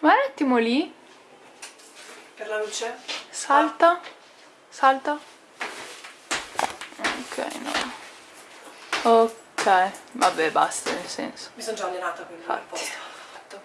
Ma un attimo lì. Per la luce? Salta. Salta. Ok, no. Ok. Vabbè, basta, nel senso. Mi sono già allenata quindi Infatti. Fatto.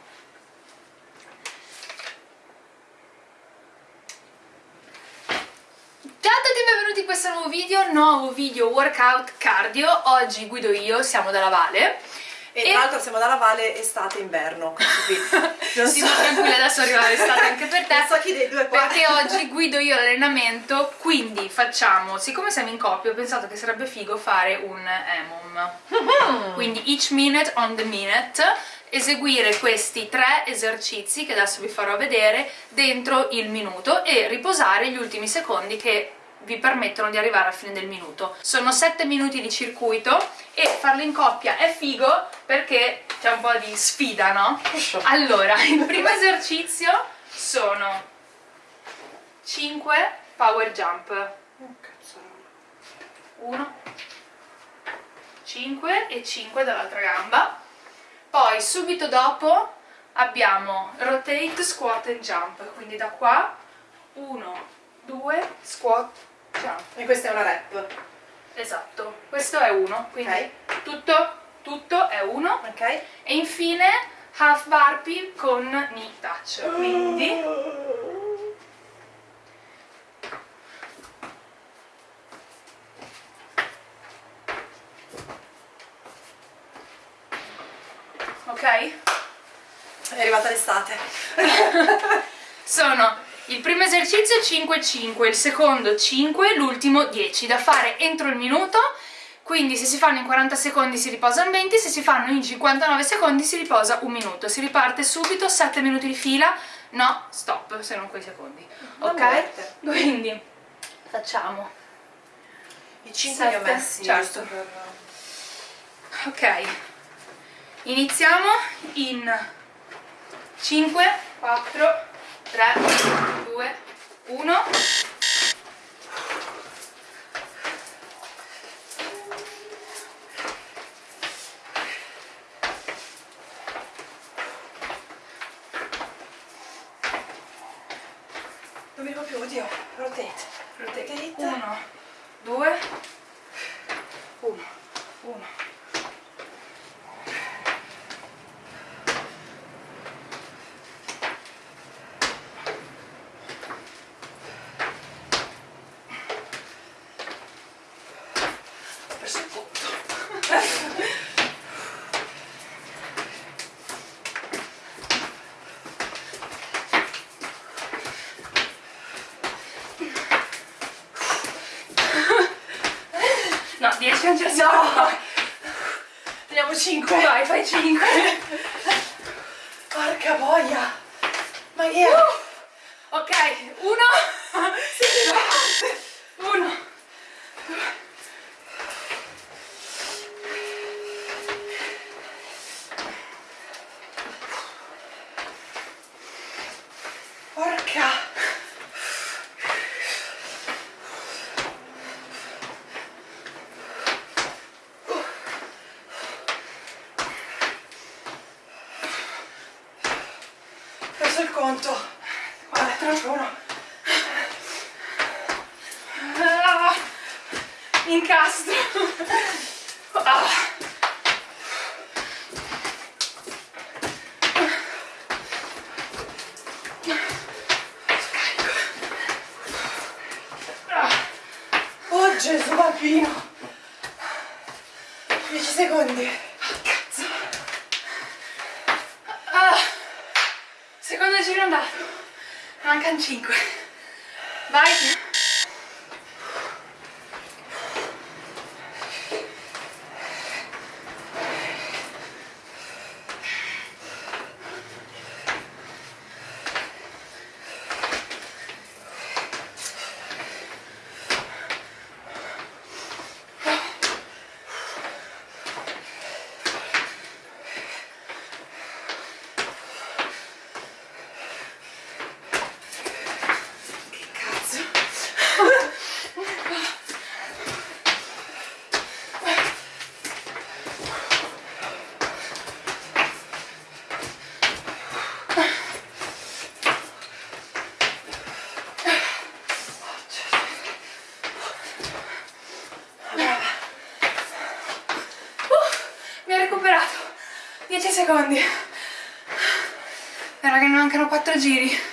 Ciao a tutti e benvenuti in questo nuovo video, nuovo video workout cardio. Oggi guido io, siamo dalla Vale. E, E- tra l'altro siamo dalla Valle estate-inverno. Non Sì, so. tranquilla, adesso arriva l'estate anche per te. Non so chi dei due qua. Perché oggi guido io l'allenamento, quindi facciamo, siccome siamo in coppia, ho pensato che sarebbe figo fare un EMOM. Quindi each minute on the minute, eseguire questi tre esercizi che adesso vi farò vedere dentro il minuto e riposare gli ultimi secondi che vi permettono di arrivare alla fine del minuto. Sono 7 minuti di circuito e farlo in coppia è figo perché c'è un po' di sfida, no? Allora, il primo esercizio sono 5 power jump. Oh, cazzarola. 1 5 e 5 dall'altra gamba. Poi subito dopo abbiamo rotate, squat and jump. Quindi da qua 1 2 squat jump. E questa è una rap. Esatto. Questo è 1, quindi Ok. tutto tutto è 1 Ok? e infine half burpee con knee touch. Quindi 5 5, il secondo 5, l'ultimo 10, da fare entro il minuto, quindi se si fanno in 40 secondi si riposano 20, se si fanno in 59 secondi si riposa un minuto, si riparte subito, 7 minuti di fila, no, stop, se non quei secondi, ok? Quindi facciamo. I 5 li ho messi, certo. Per... Ok, iniziamo in 5, 4, 3, 2, 1 1. Non mi ricordo più, oddio. Rotate. Rotate. 1, 2, 1, 1. Ho perso il conto. No, 10 non ce la No! siamo. Teniamo 5. Vai, fai 5. Porca boia. Ma che è? Ok, 1, 1. Porca. Ho perso il conto. 4, 1. Ah, incastro. Ah. Ah. Oh Gesù bambino. 10 secondi. Cazzo. Ah. Secondo giro andato. Mancano 5. Vai. Che cazzo. Secondi. E raga, ne mancano 4 giri.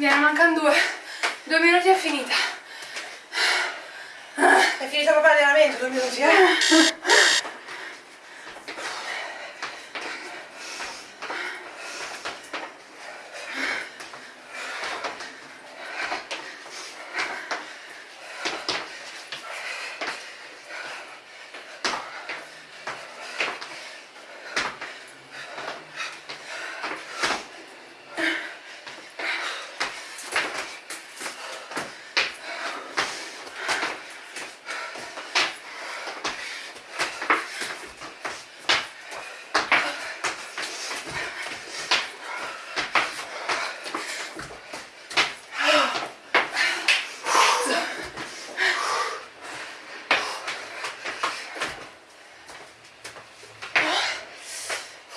Mi ne mancano due. Due minuti è finita. È finito proprio l'allenamento, due minuti, eh?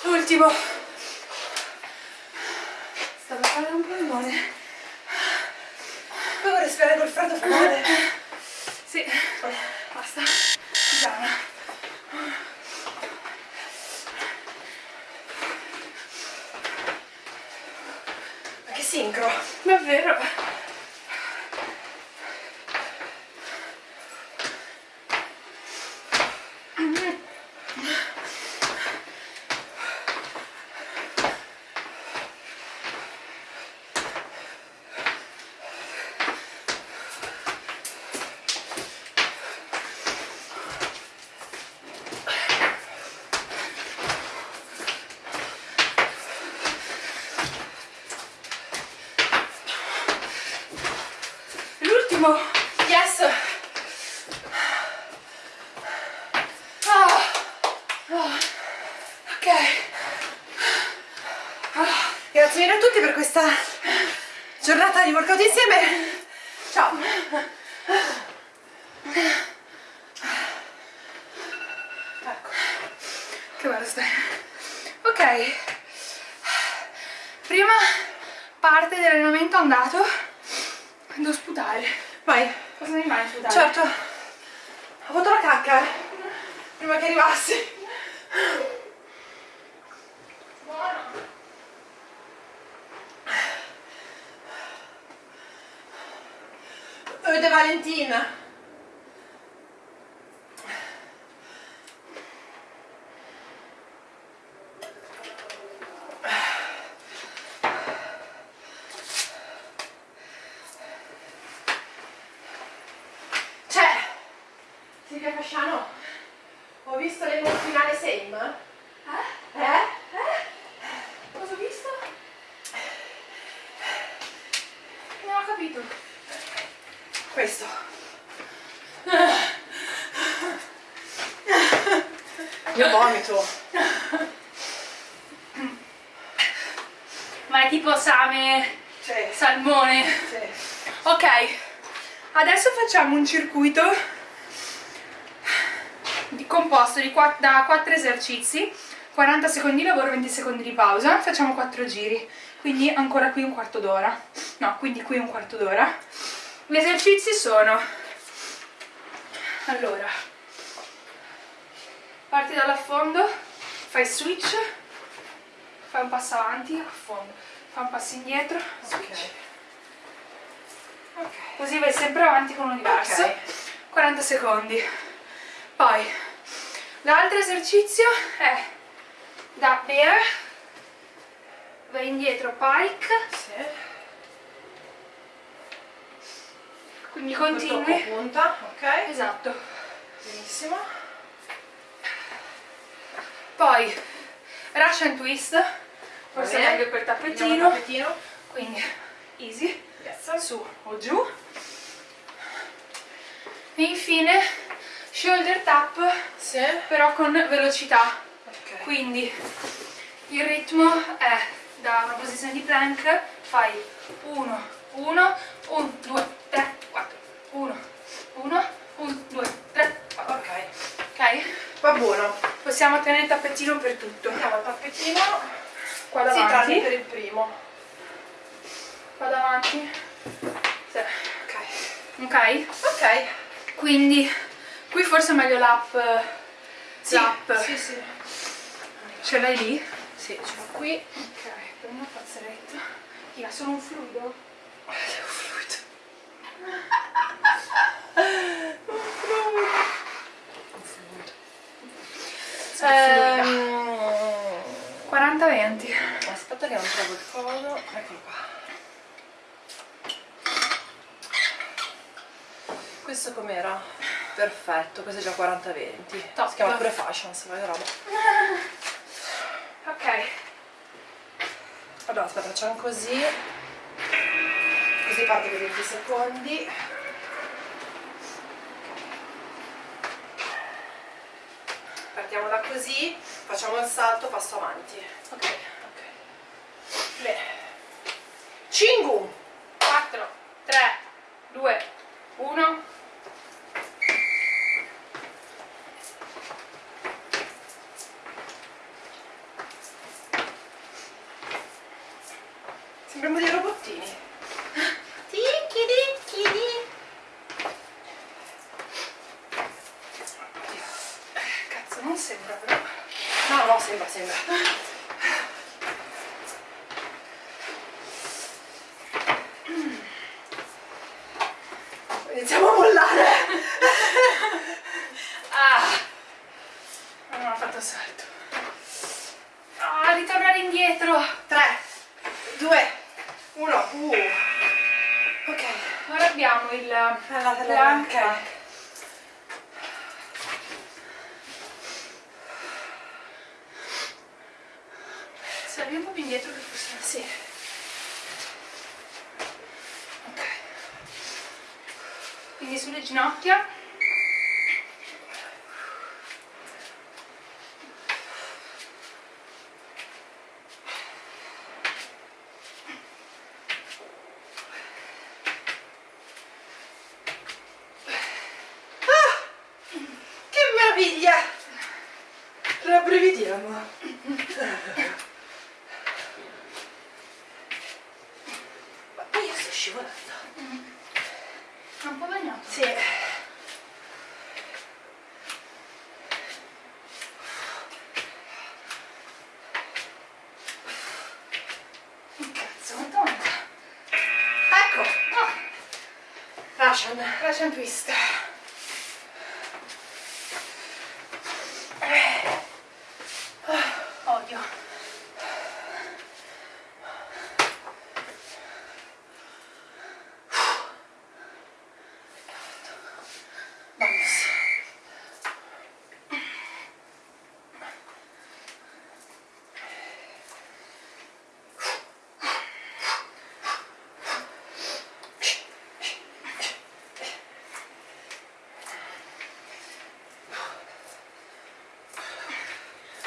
L'ultimo. Sta per fare un polmone. Poi vorrei respirare col freddo fa male. Sì. Basta. Giana. Ma che sincro. Davvero. L'ultimo. Yes! Ah. Ah. Ok. Ah. Grazie mille a tutti per questa giornata di workout insieme. Ciao. Ecco. Che bello stai. Ok. Prima parte dell'allenamento andato. Devo sputare. Vai. Cosa rimane a sputare? Certo. Ho avuto la cacca. eh, Prima che arrivassi. Buono. De Valentina. C'è! Silvia Fasciano, ho visto le finale Same. Eh? Eh? Cosa ho visto? capito. Questo. Io vomito. Ma è tipo same, Sì. salmone. Sì. Ok, adesso facciamo un circuito di- composto di qua- da 4 esercizi, 40 secondi di lavoro, 20 secondi di pausa, facciamo 4 giri, quindi ancora qui un quarto d'ora, no, quindi qui un quarto d'ora. Gli esercizi sono, allora, parti dall'affondo, fai switch, fai un passo avanti, affondo, fai un passo indietro, switch. Ok. Così vai sempre avanti con uno diverso. Ok. 40 secondi. Poi, l'altro esercizio è da bear, vai indietro pike, Sì. quindi continui. punta, ok. Esatto. Benissimo. Poi, Russian twist, forse è meglio il tappetino. tappetino. Quindi, easy, Yes. su o giù. E infine, shoulder tap, Sì. però con velocità. Ok. Quindi il ritmo è da una posizione di plank, fai 1, 1, 1, 2, 3, 4, 1, 1, 1, 2, 3, 4. Ok. Ok? Va buono. Possiamo tenere il tappetino per tutto. Prendiamo il tappetino. Qua davanti. per il primo. Qua davanti. Sì. Ok. Ok? Ok. Quindi qui forse è meglio l'app. Sì. L'app. Sì, sì. Ce l'hai lì? Sì, ce l'ho qui. Ok, per una pazzeretta. Io sono un fluido. Devo fluido. Ehm, 40-20. aspetta che non trovo il codo. Eccolo qua. Questo com'era? Perfetto, questo è già 40-20. Top. Si chiama pure fashion, se vai roba. Ok. Allora, aspetta, facciamo così. Così parte per 20 secondi. Partiamo da così, facciamo il salto, passo avanti. Ok. Ok. Bene. Cingu! 4, 3, 2, 1. Sembriamo dei robottini. Ticchi ticchi Cazzo, non sembra però. No, no, sembra, sembra. Iniziamo a mollare. Ah! Ma non ho fatto salto. Ah, ritornare indietro. 3, 2, 1. Uh. Ok. Ora abbiamo il Alla plank. ok. Sali un po' più indietro che forse... Sì. Ok. Ginocchia. Che meraviglia! Ma poi io sto scivolando. È un po' bagnato. Sì. Cazzo, quanto manca? Ecco. Russian. Russian twist. Odio. Vamos.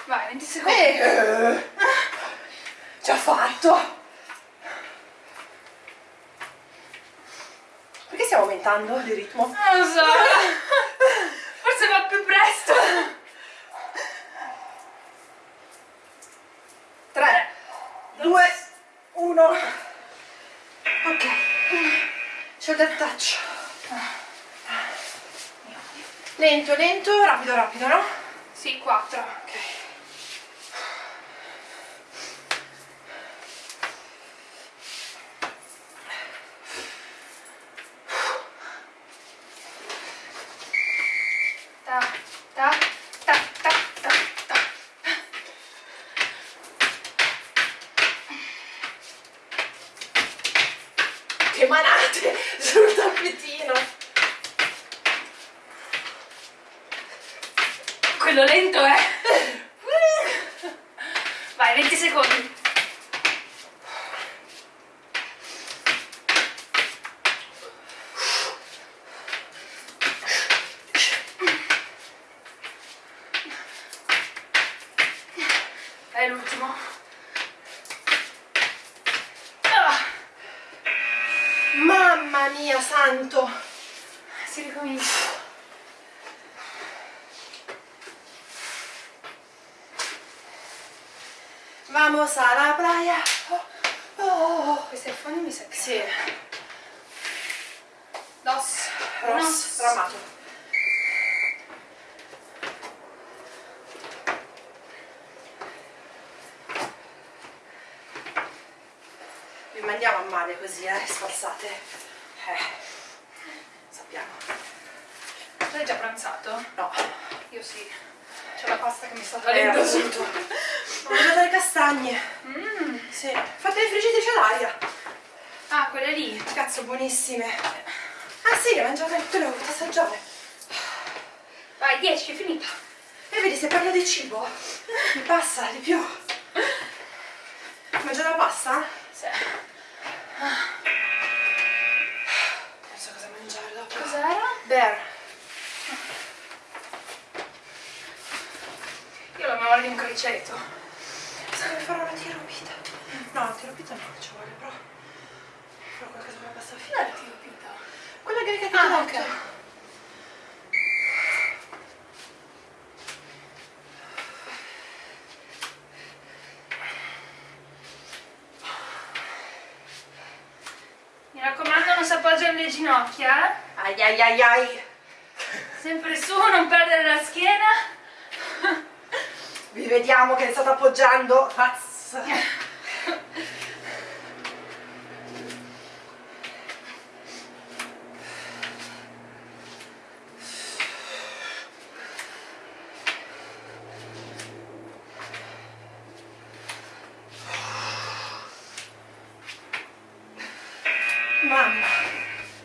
Vai, 20 secondi. Eh, già fatto. Perché stiamo aumentando il ritmo? Non lo so. Forse va più presto. 3, 2, 1. Ok. Shoulder touch. Lento, lento, rapido, rapido, no? Sì, 4. Ok. Ta, ta, ta, ta, ta, ta. Che manate sul tappetino. Quello lento è. Vai, 20 secondi. È l'ultimo. Ah, Mamma mia, santo. si ricomincia. Vamos a la playa. Oh, oh. Questo è il fondo mi sa che Sì, Dos. Ross, Uno. Mandiamo a male così, eh, sfalsate. Eh, sappiamo. Tu hai già pranzato? No, Io sì. C'è la pasta che mi sta eh, salendo su. appunto. Ho mangiato le castagne. Mm. Sì, fatte le friggitrici all'aria. Ah, quelle lì. Cazzo, buonissime. Ah sì, le ho mangiate tutte le ho volute assaggiare. Vai, 10, è finita. E vedi, se parlo di cibo, mi passa di più. Mangiare la pasta? Bear. Io la un criceto. Sarebbe fare una tirupita. No, una tirupita no, ci vuole, però. Però qualcosa con la pasta fine. Dai, ti pita. Quella greca che ti Ah, ho ok. detto. Mi raccomando, non si appoggiano le ginocchia. eh. Ai ai ai. Sempre su, non perdere la schiena. Vi vediamo che state appoggiando. Cazzo. Mamma.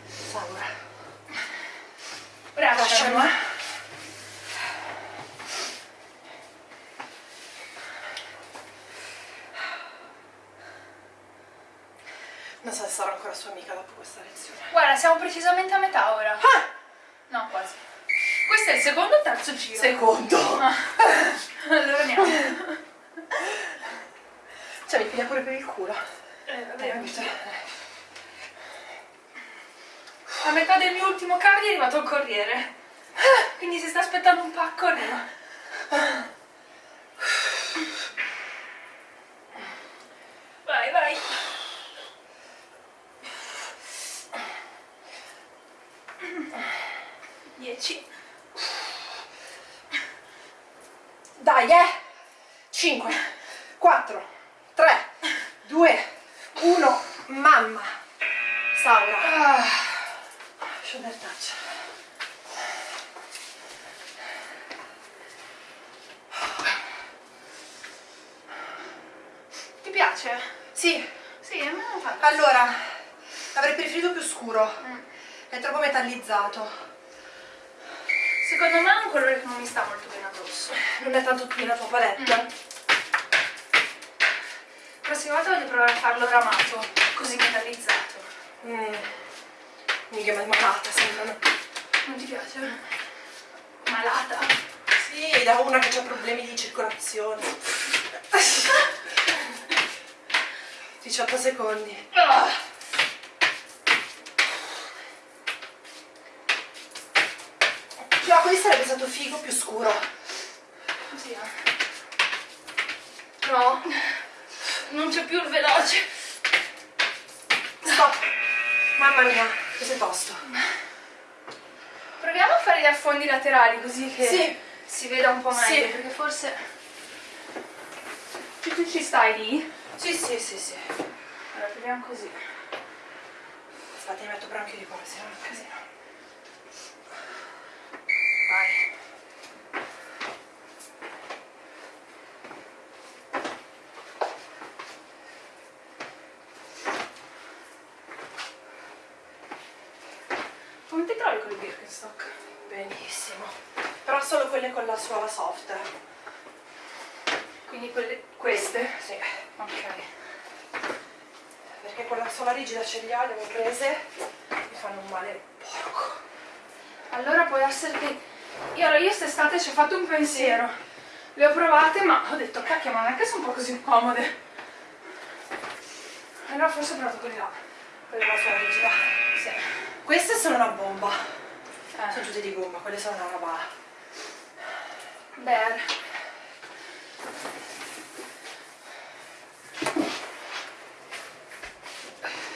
Saura. Brava, Lasciamo. Shannon. Non so se sarò ancora sua amica dopo questa lezione. Guarda, siamo precisamente a metà ora. Ah! No, quasi. Questo è il secondo o terzo giro? Secondo. Ah. allora andiamo. Cioè mi piglia pure per il culo. Eh, vabbè? A metà del mio ultimo cardio è arrivato il corriere. Quindi se sta aspettando un pacco arriva. Vai, vai. Dieci. Dai, eh! 5, 4, 3, 2, 1, mamma! Saura. Ah, Shoulder touch. ti piace? Sì, Sì, a me non fa. allora, avrei preferito più scuro. Mm. È troppo metallizzato. Secondo me è un colore che non mi sta molto bene addosso. Non è tanto qui la tua palette. Mm. La prossima volta voglio provare a farlo ramato, così metallizzato. Mm. Mica malata, sembrano. Non ti piace? Malata? Sì. Da una che ha problemi di circolazione. 18 secondi. Ah. Questo sarebbe stato figo più scuro. Così, eh. No, non c'è più il veloce. Stop. Mamma mia, questo è tosto. Proviamo a fare gli affondi laterali così che Sì. si veda un po' Sì. meglio, perché forse... Tu, tu ci stai lì? Sì, sì, sì, sì. Allora, proviamo così. Aspetta, mi metto però anche di qua, se no è un casino. Vai. Come ti trovi con il Birkenstock? Benissimo. Però solo quelle con la suola soft. Quindi quelle, queste? Sì. Ok. Perché con la suola rigida ce li ho, le ho prese. Mi fanno un male porco. Allora può essere che... Io, allora, io quest'estate ci ho fatto un pensiero. Le ho provate ma ho detto cacchio ma non è che sono un po' così comode. Allora forse ho provato quelle là. Quelle la suola rigida. Sì. Queste sono una bomba. Eh. Sono tutte di gomma, quelle sono una roba. Bear.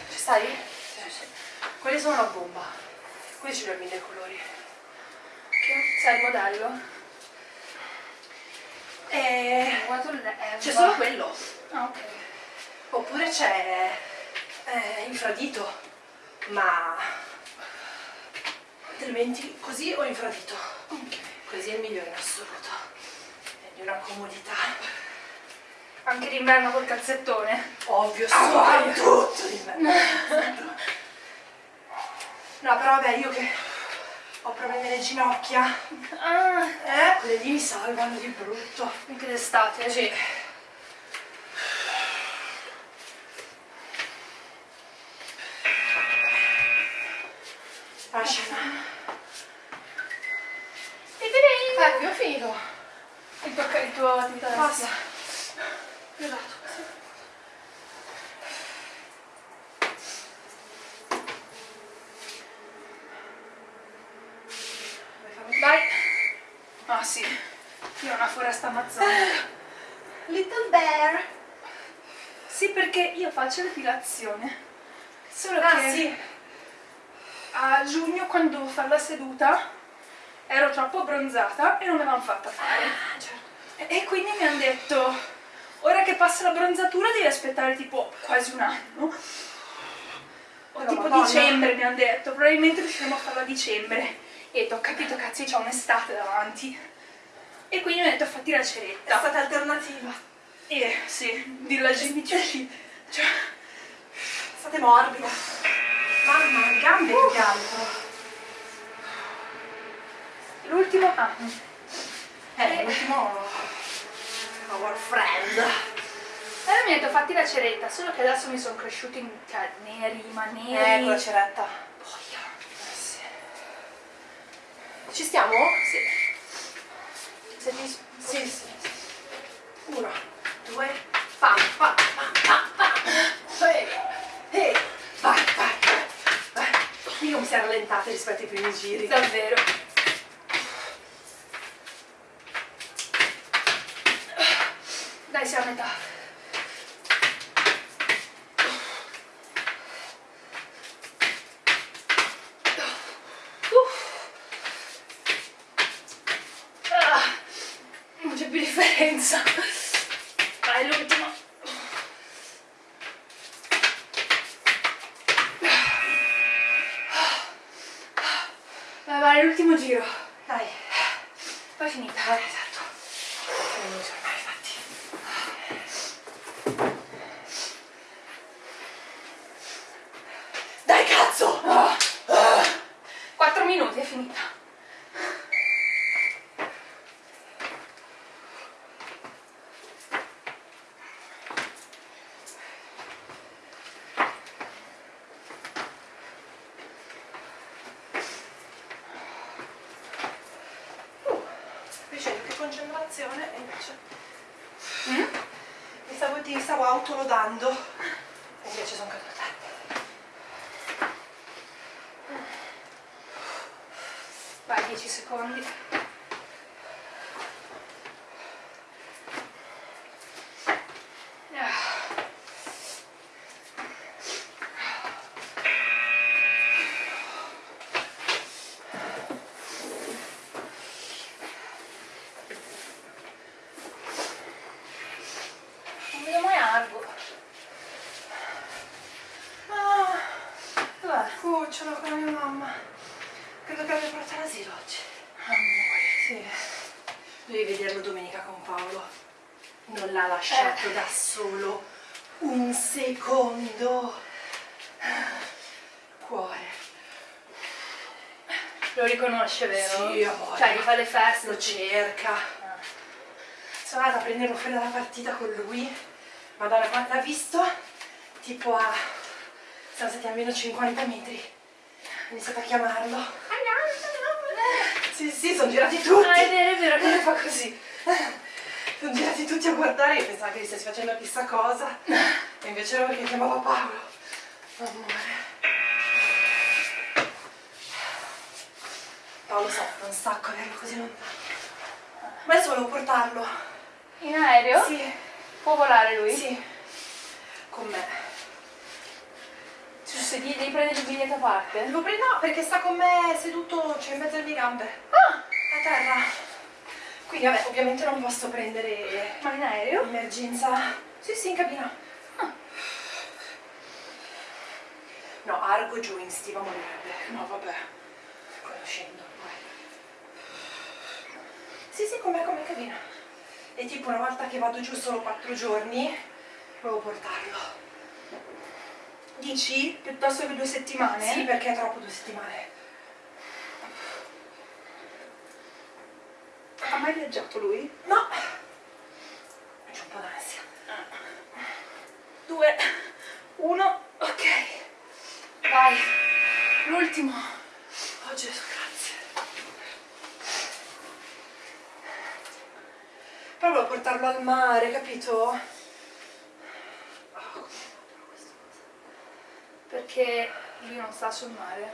Ci stai? Sì, sì. Quelle sono una bomba. Qui ce li ho mille colori. Che sai il modello? E... C'è solo quello. Ah, ok. Oppure c'è eh, infradito. Ma... Metti così o infradito? Ok. Così è il migliore in assoluto. È di una comodità. Anche d'inverno col calzettone. Ovvio, Ah, vai. soprattutto d'inverno. No, però vabbè, io che ho problemi alle ginocchia, Ah, eh, quelle lì mi salvano di brutto. anche d'estate. Sì. Lasciala. Ti-ti-ti. Ecco, ho finito. Il tuo, il tuo attività Basta. d'estate. Esatto. Vuoi farmi- Dai. Ah sì. Io ho una foresta amazzonica. Little bear. Sì, perché io faccio depilazione. Solo Ah, che sì. a giugno, quando dovevo fare la seduta, ero troppo abbronzata e non me l'hanno fatta fare. Ah, certo. E e quindi mi hanno detto, ora che passa la bronzatura devi aspettare tipo quasi un anno. O Però, tipo Madonna. dicembre mi hanno detto, probabilmente riusciremo a farla a dicembre. E ho capito cazzo, c'ho un'estate davanti. E quindi mi hanno detto, fatti la È ceretta. stata alternativa. E sì, dirla Jimmy Tucci. Cioè, State morbide. Mamma, le gambe più che l'ultimo... Ah, Eh, l'ultimo... Our friend. allora mi ha detto, fatti la ceretta, solo che adesso mi sono cresciuti in cioè, neri, ma neri. Eh, con la ceretta. Boia. Sì. Ci stiamo? Sì. Se ti... Sì, sì. Uno, due, Io mi si è rallentata rispetto ai primi giri. Davvero. Dai, siamo a metà. Ah, non c'è più differenza. Vai, l'ultimo. Vai, vai, l'ultimo giro. Dai, Poi è finita. dai, esatto. Sono venuti ormai, infatti. Dai, cazzo! Ah. 4 minuti è finita. Uh, invece che concentrazione e invece mi stavo, ti stavo autolodando e invece sono caduta. Vai, 10 secondi. Ah. Non vedo mai Argo. Ah, Dov'è? Cucciolo con la mia mamma. Credo che abbia portato all'asilo oggi. Amore. Sì. Devi vederlo domenica con Paolo. Non l'ha lasciato Eh. da solo un secondo. Cuore. Lo riconosce, vero? Sì, amore. Cioè, gli fa le feste. Lo cerca. Sono andata a prenderlo fuori dalla partita con lui. Madonna, quando l'ha visto, tipo a... Siamo stati almeno 50 metri. Ho iniziato a chiamarlo. Sì, sì, sono girati tutti. Ah, è vero, è vero che lui fa così. Sono girati tutti a guardare e pensavo che gli stessi facendo chissà cosa. E invece era perché chiamava Paolo. Amore. Paolo soffre un sacco averlo così lontano. Ma adesso volevo portarlo. In aereo? Sì, Può volare lui? sì. Con me. Sedili, devi prendere il biglietto a parte? Lo prendo no, perché sta con me seduto, cioè in mezzo alle mie gambe. Ah! A terra. Quindi vabbè, ovviamente non posso prendere Ma in aereo? emergenza. Sì, sì, in cabina. Ah. No, Argo giù in stiva morirebbe. No, vabbè. Conoscendo poi. Sì, sì, com'è, com'è cabina. E tipo una volta che vado giù solo quattro giorni, devo portarlo. Dici? Piuttosto che due settimane? Sì, perché è troppo due settimane. Ha mai viaggiato lui? No! C'è un po' d'ansia. Due, uno, ok. Vai. L'ultimo. Oh Gesù, grazie. Poi volevo portarlo al mare, capito? Oh, come fa questa cosa? Perché lui non sta sul mare?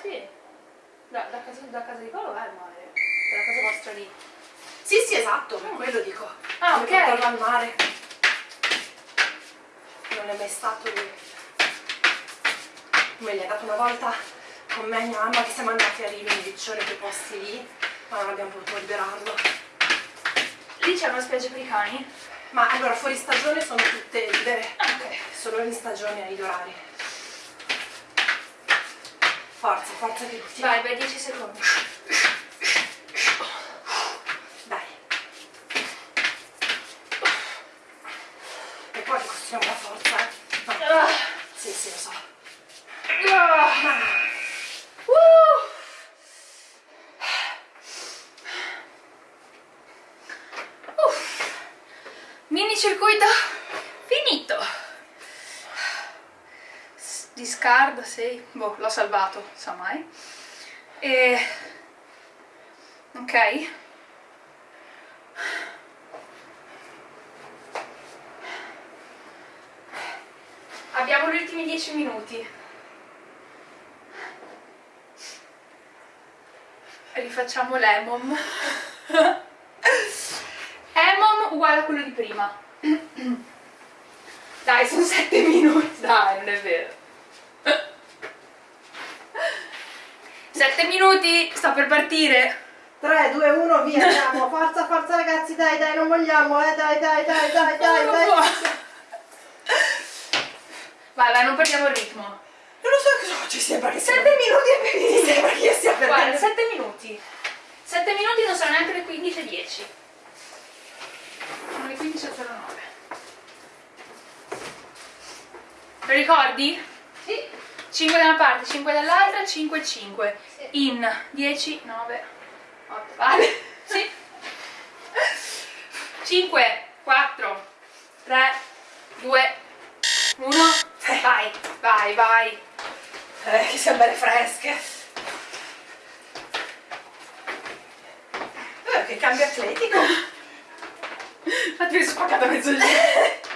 Sì. Da, da casa, da casa di Paolo è il mare. Dalla casa vostra lì. Sì, sì, esatto, per quello dico. Ah, ok. portarlo al mare. Non è mai stato lì. Me l'ha dato una volta con me e mia mamma che siamo andati a Rimini, Riccione, quei posti lì, ma non abbiamo potuto liberarlo. Lì c'è una spiaggia per i cani? Ma allora fuori stagione sono tutte libere. Ah, ok. Solo in stagione ai orari. Forza, forza che ti Vai, vai, 10 secondi. Dai. E poi costruiamo la forza, eh. No. Ah. Sì, sì, lo so. Ah. Uh. Uff. Mini circuito finito. S- Discard, sì. Boh, l'ho salvato, sa mai. E... Ok. Abbiamo gli ultimi 10 minuti. Rifacciamo l'emom. emom uguale a quello di prima. Dai, sono 7 minuti. Dai, non è vero. 7 minuti, sto per partire. 3, 2, 1, via, andiamo. Forza, forza ragazzi, dai, dai, non vogliamo, eh. Dai, dai, dai, dai, dai, dai. Vai, vai, non perdiamo il ritmo. Non lo so cosa ci sembra che sia. 7 minuti e Mi sembra che io stia Guarda, perdendo. 7 minuti. 7 minuti non sono neanche le 15.10. Sono le 15.09. Lo ricordi? Sì. 5 da una parte, 5 dall'altra, 5 5. In 10, 9, 8. Vale? Sì. 5, 4, 3, 2, 1. Vai, vai, vai. Eh, che siamo belle fresche. Eh, che cambio atletico. Infatti mi sono spaccata mezzo lì.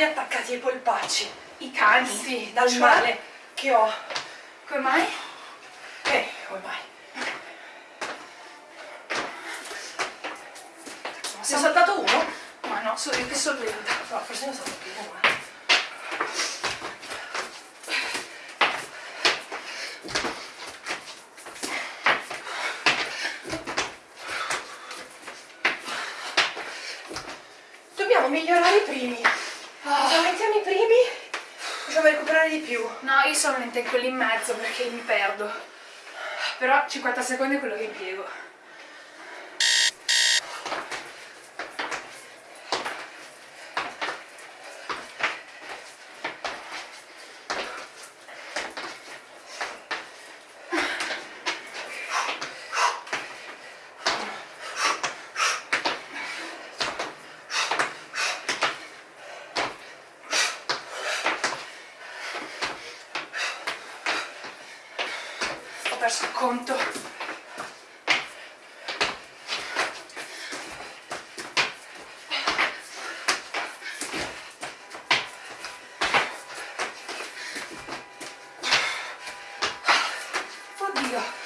C'ho i cani attaccati ai polpacci. I cani? Sì, dal Cioè? male che ho. Come mai? Eh, come mai? Sei saltato uno? Ma no, sono io che sono lenta. No, forse ne ho saltato uno. eh. Dobbiamo migliorare i primi. Se aumentiamo i primi, riusciamo a recuperare di più. No, in quelli in mezzo perché mi perdo. Però 50 secondi è quello che impiego. Ho perso il conto. Oddio.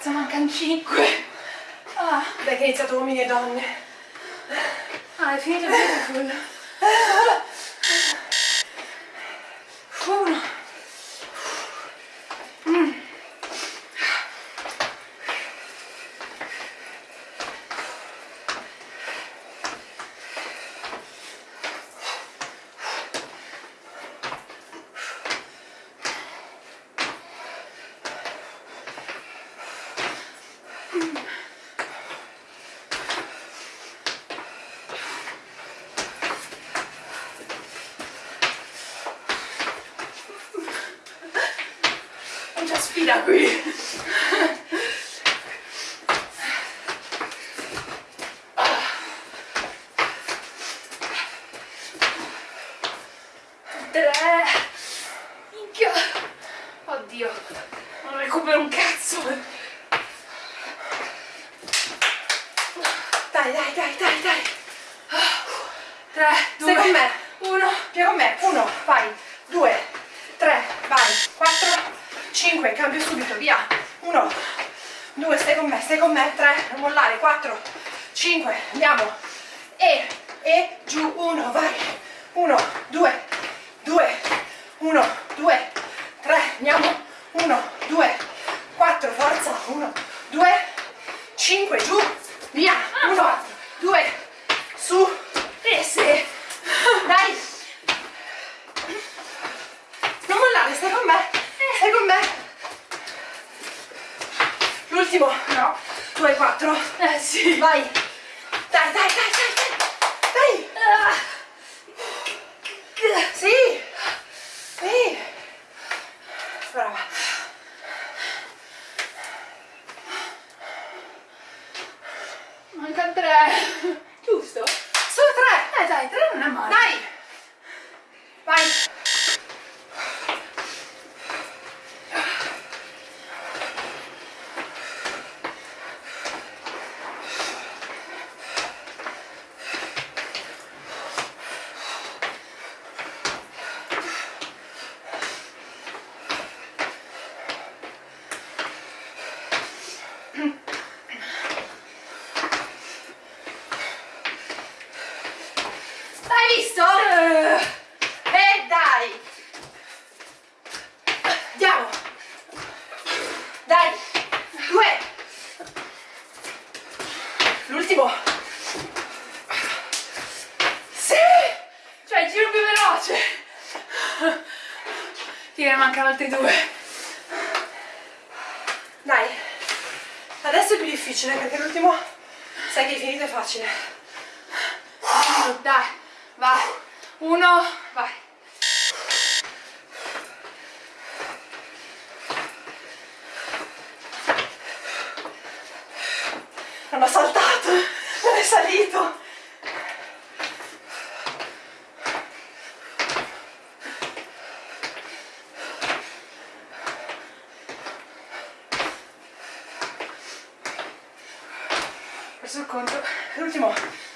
Cazzo, mancano 5. Ah. Dai che è iniziato uomini e donne. Ah, è finito Beautiful. Uno. Mm. Non c'è sfida qui. Tre. Minchia. Oddio. Non recupero un cazzo. Dai, dai, dai, dai, dai. Tre, due, Stai con me. uno. Vieni con me. Uno, vai. Due, tre, vai. Quattro, cinque, cambio subito, via. Uno, due, stai con me, stai con me. Tre, non mollare. Quattro, cinque, andiamo. E, e, giù. Uno, vai. Uno, due, due, uno, due, tre, andiamo. Uno, due, quattro, forza. Uno, due, cinque, giù. Via. Uno, due, su. E se. Dai. Non mollare, stai con me. Stai con me. L'ultimo. No. Tu hai quattro. Eh sì. Vai. Dai, dai, dai, dai, dai. Dai. Ah. Sì. Sì. Brava. Manca tre. Giusto? Solo tre. Eh dai, tre non è male. Dai. Vai. Hai visto? E dai! Andiamo! Dai! Due! L'ultimo! Sì! Cioè, il giro più veloce. Ti ne mancano altri due. Dai! Adesso è più difficile perché l'ultimo sai che è finito è facile. Dai, vai. Uno, vai. Non ho saltato! Non è salito! Perso il conto. L'ultimo.